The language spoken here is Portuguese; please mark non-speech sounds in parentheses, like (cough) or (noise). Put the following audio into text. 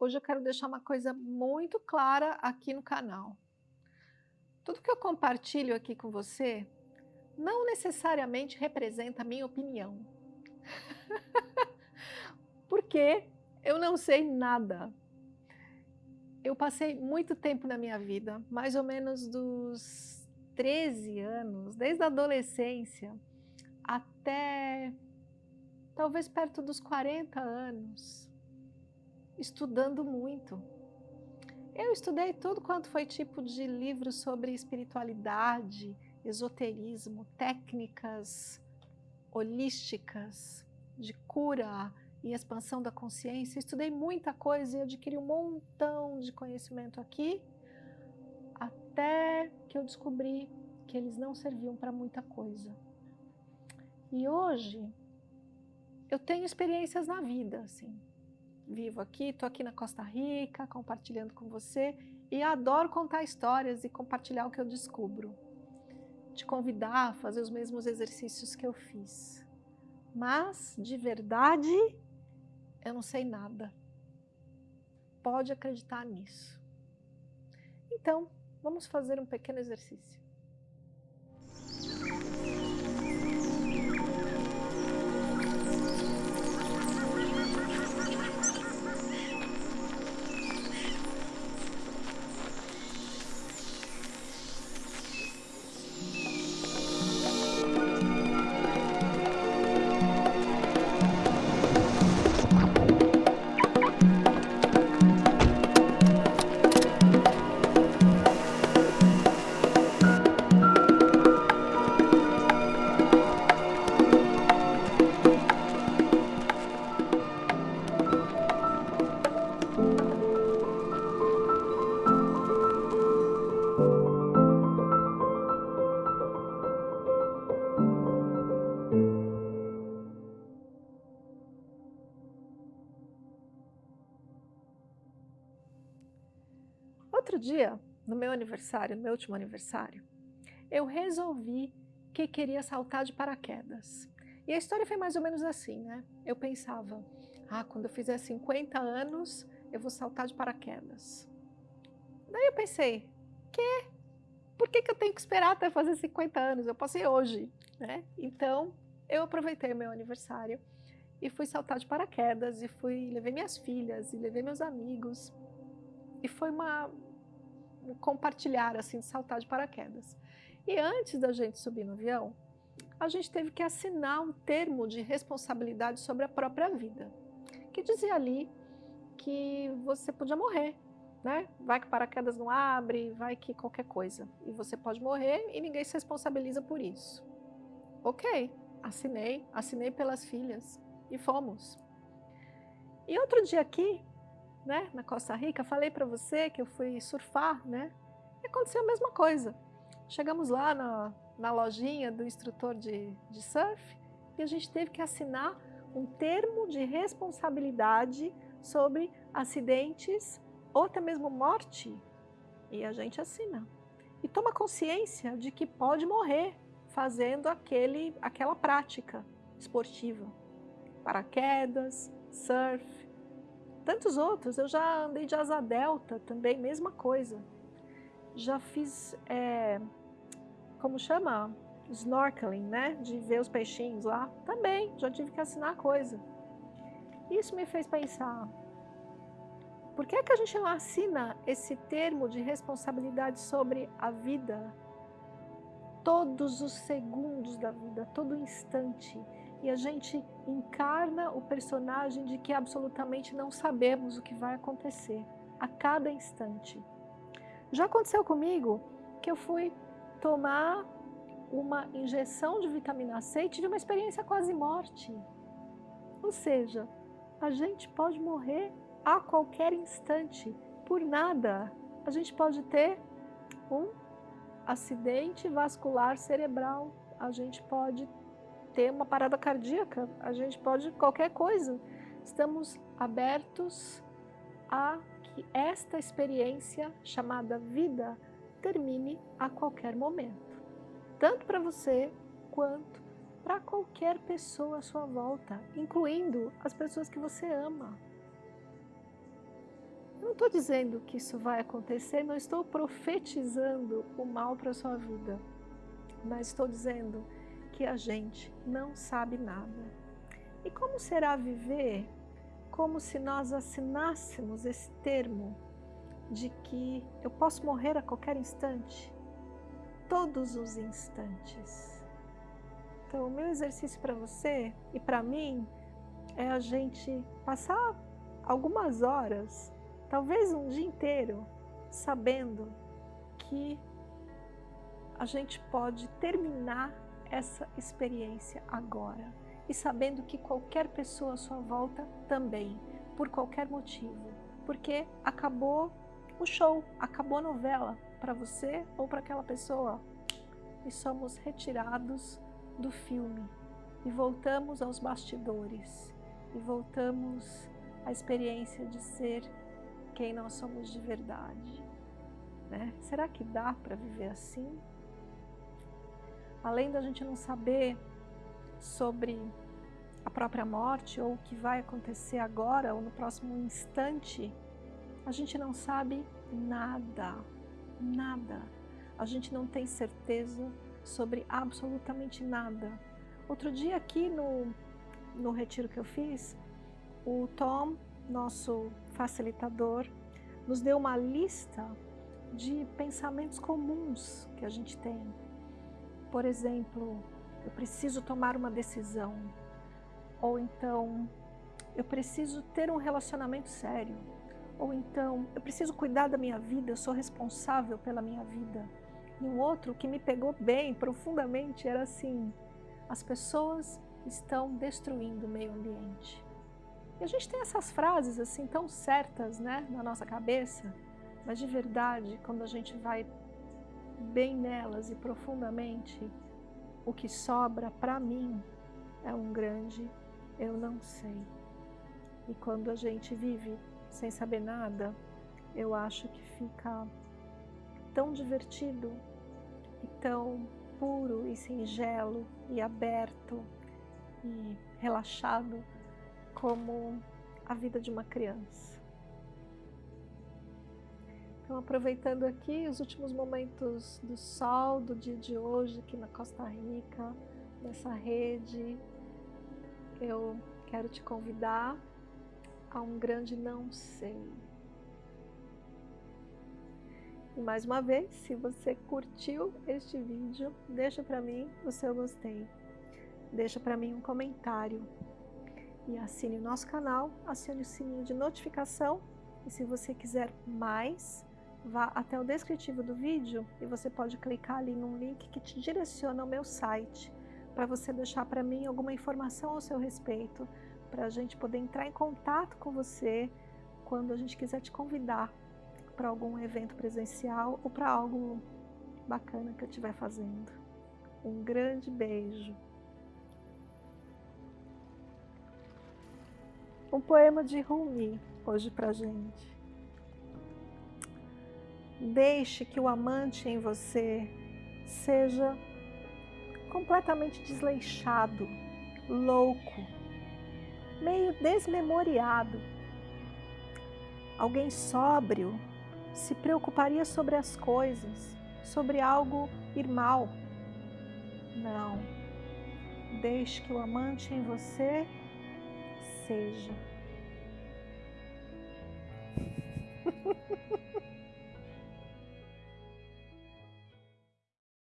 Hoje eu quero deixar uma coisa muito clara aqui no canal. Tudo que eu compartilho aqui com você não necessariamente representa a minha opinião. (laughs) Porque eu não sei nada. Eu passei muito tempo na minha vida, mais ou menos dos 13 anos, desde a adolescência até talvez perto dos 40 anos, estudando muito. Eu estudei tudo quanto foi tipo de livro sobre espiritualidade, esoterismo, técnicas holísticas de cura e expansão da consciência. Estudei muita coisa e adquiri um montão de conhecimento aqui, até que eu descobri que eles não serviam para muita coisa. E hoje eu tenho experiências na vida, assim. Vivo aqui, estou aqui na Costa Rica, compartilhando com você e adoro contar histórias e compartilhar o que eu descubro. Te convidar a fazer os mesmos exercícios que eu fiz. Mas, de verdade, eu não sei nada. Pode acreditar nisso. Então, vamos fazer um pequeno exercício. Outro dia, no meu aniversário, no meu último aniversário, eu resolvi que queria saltar de paraquedas. E a história foi mais ou menos assim, né? Eu pensava, ah, quando eu fizer 50 anos, eu vou saltar de paraquedas. Daí eu pensei, que? Por que, que eu tenho que esperar até fazer 50 anos? Eu posso ir hoje, né? Então, eu aproveitei meu aniversário e fui saltar de paraquedas e fui, levei minhas filhas e levei meus amigos. E foi uma, compartilhar, assim, de saltar de paraquedas. E antes da gente subir no avião, a gente teve que assinar um termo de responsabilidade sobre a própria vida, que dizia ali que você podia morrer, né? Vai que paraquedas não abre, vai que qualquer coisa. E você pode morrer e ninguém se responsabiliza por isso. Ok, assinei, assinei pelas filhas e fomos. E outro dia aqui, né, na Costa Rica, falei para você que eu fui surfar, né? E aconteceu a mesma coisa. Chegamos lá na, na lojinha do instrutor de, de surf e a gente teve que assinar um termo de responsabilidade sobre acidentes ou até mesmo morte. E a gente assina. E toma consciência de que pode morrer fazendo aquele, aquela prática esportiva. Paraquedas, surf, tantos outros. Eu já andei de asa delta também, mesma coisa. Já fiz, é, como chama? Snorkeling, né? De ver os peixinhos lá. Também, já tive que assinar coisa. Isso me fez pensar, por que, é que a gente não assina esse termo de responsabilidade sobre a vida? Todos os segundos da vida, todo instante e a gente encarna o personagem de que absolutamente não sabemos o que vai acontecer a cada instante. Já aconteceu comigo que eu fui tomar uma injeção de vitamina C e tive uma experiência quase morte. Ou seja, a gente pode morrer a qualquer instante, por nada. A gente pode ter um acidente vascular cerebral, a gente pode ter uma parada cardíaca, a gente pode qualquer coisa. Estamos abertos a que esta experiência chamada vida termine a qualquer momento. Tanto para você quanto para qualquer pessoa à sua volta, incluindo as pessoas que você ama. Eu não estou dizendo que isso vai acontecer, não estou profetizando o mal para a sua vida, mas estou dizendo que a gente não sabe nada. E como será viver como se nós assinássemos esse termo de que eu posso morrer a qualquer instante? Todos os instantes. Então, o meu exercício para você e para mim é a gente passar algumas horas, talvez um dia inteiro, sabendo que a gente pode terminar essa experiência agora e sabendo que qualquer pessoa à sua volta também, por qualquer motivo, porque acabou o show, acabou a novela para você ou para aquela pessoa e somos retirados do filme e voltamos aos bastidores e voltamos à experiência de ser quem nós somos de verdade. Né? Será que dá para viver assim? Além da gente não saber sobre a própria morte ou o que vai acontecer agora ou no próximo instante, a gente não sabe nada, nada. A gente não tem certeza sobre absolutamente nada. Outro dia aqui no, no retiro que eu fiz, o Tom, nosso facilitador, nos deu uma lista de pensamentos comuns que a gente tem. Por exemplo, eu preciso tomar uma decisão. Ou então, eu preciso ter um relacionamento sério. Ou então, eu preciso cuidar da minha vida, eu sou responsável pela minha vida. E um outro que me pegou bem, profundamente, era assim, as pessoas estão destruindo o meio ambiente. E a gente tem essas frases assim tão certas né, na nossa cabeça, mas de verdade, quando a gente vai bem nelas e profundamente, o que sobra para mim é um grande eu não sei. E quando a gente vive sem saber nada, eu acho que fica tão divertido e tão puro e singelo e aberto e relaxado como a vida de uma criança. Então, aproveitando aqui os últimos momentos do sol do dia de hoje aqui na Costa Rica, nessa rede, eu quero te convidar a um grande não sei. E mais uma vez, se você curtiu este vídeo, deixa para mim o seu gostei. Deixa para mim um comentário. E assine o nosso canal, acione o sininho de notificação. E se você quiser mais, vá até o descritivo do vídeo e você pode clicar ali num link que te direciona ao meu site para você deixar para mim alguma informação ao seu respeito, para a gente poder entrar em contato com você quando a gente quiser te convidar para algum evento presencial ou para algo bacana que eu estiver fazendo. Um grande beijo. Um poema de Rumi hoje para gente. Deixe que o amante em você seja completamente desleixado, louco, meio desmemoriado. Alguém sóbrio se preocuparia sobre as coisas, sobre algo ir mal. Não. Deixe que o amante em você seja.